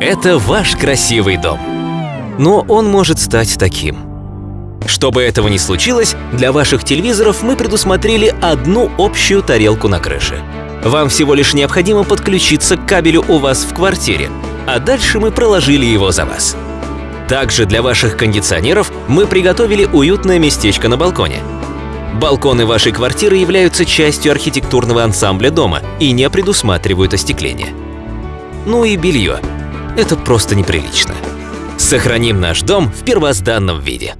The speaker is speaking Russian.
Это ваш красивый дом. Но он может стать таким. Чтобы этого не случилось, для ваших телевизоров мы предусмотрели одну общую тарелку на крыше. Вам всего лишь необходимо подключиться к кабелю у вас в квартире, а дальше мы проложили его за вас. Также для ваших кондиционеров мы приготовили уютное местечко на балконе. Балконы вашей квартиры являются частью архитектурного ансамбля дома и не предусматривают остекление. Ну и белье. Это просто неприлично. Сохраним наш дом в первозданном виде.